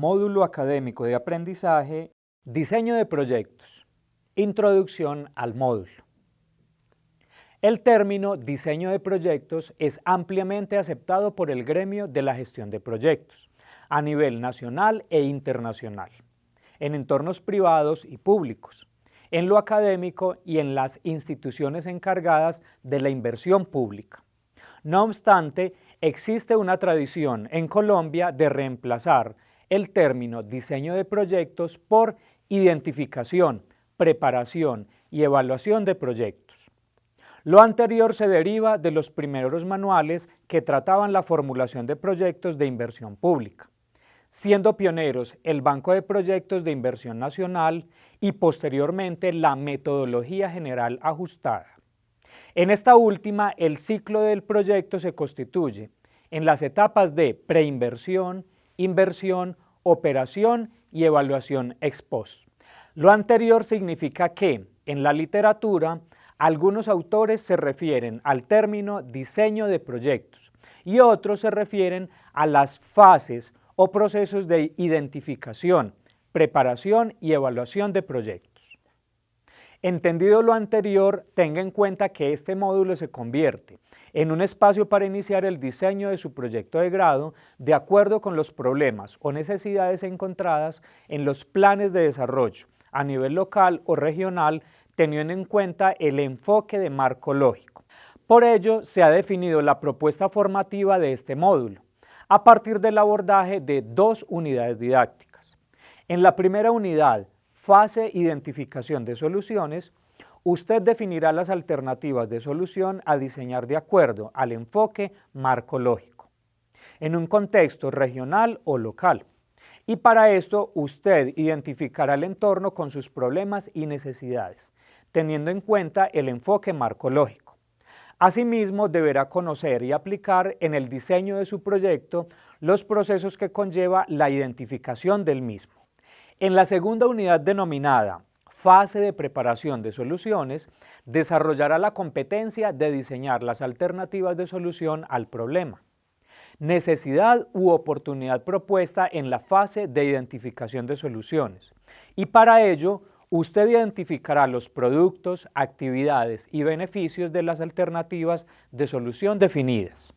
Módulo académico de aprendizaje, diseño de proyectos, introducción al módulo. El término diseño de proyectos es ampliamente aceptado por el gremio de la gestión de proyectos a nivel nacional e internacional, en entornos privados y públicos, en lo académico y en las instituciones encargadas de la inversión pública. No obstante, existe una tradición en Colombia de reemplazar el término diseño de proyectos por identificación, preparación y evaluación de proyectos. Lo anterior se deriva de los primeros manuales que trataban la formulación de proyectos de inversión pública, siendo pioneros el Banco de Proyectos de Inversión Nacional y posteriormente la Metodología General Ajustada. En esta última, el ciclo del proyecto se constituye en las etapas de preinversión, inversión, operación y evaluación ex post. Lo anterior significa que, en la literatura, algunos autores se refieren al término diseño de proyectos y otros se refieren a las fases o procesos de identificación, preparación y evaluación de proyectos. Entendido lo anterior, tenga en cuenta que este módulo se convierte en un espacio para iniciar el diseño de su proyecto de grado de acuerdo con los problemas o necesidades encontradas en los planes de desarrollo a nivel local o regional teniendo en cuenta el enfoque de marco lógico. Por ello, se ha definido la propuesta formativa de este módulo, a partir del abordaje de dos unidades didácticas. En la primera unidad, fase identificación de soluciones, usted definirá las alternativas de solución a diseñar de acuerdo al enfoque marco lógico, en un contexto regional o local. Y para esto usted identificará el entorno con sus problemas y necesidades, teniendo en cuenta el enfoque marco lógico. Asimismo, deberá conocer y aplicar en el diseño de su proyecto los procesos que conlleva la identificación del mismo. En la segunda unidad denominada fase de preparación de soluciones, desarrollará la competencia de diseñar las alternativas de solución al problema. Necesidad u oportunidad propuesta en la fase de identificación de soluciones. Y para ello, usted identificará los productos, actividades y beneficios de las alternativas de solución definidas.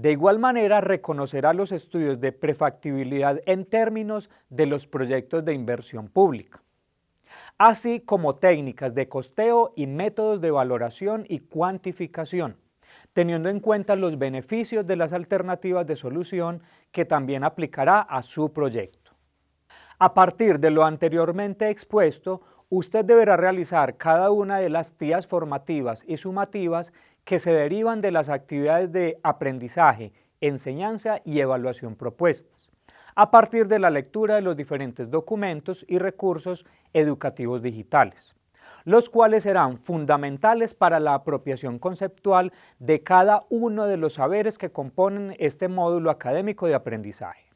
De igual manera, reconocerá los estudios de prefactibilidad en términos de los proyectos de inversión pública así como técnicas de costeo y métodos de valoración y cuantificación, teniendo en cuenta los beneficios de las alternativas de solución que también aplicará a su proyecto. A partir de lo anteriormente expuesto, usted deberá realizar cada una de las tías formativas y sumativas que se derivan de las actividades de aprendizaje, enseñanza y evaluación propuestas a partir de la lectura de los diferentes documentos y recursos educativos digitales, los cuales serán fundamentales para la apropiación conceptual de cada uno de los saberes que componen este módulo académico de aprendizaje.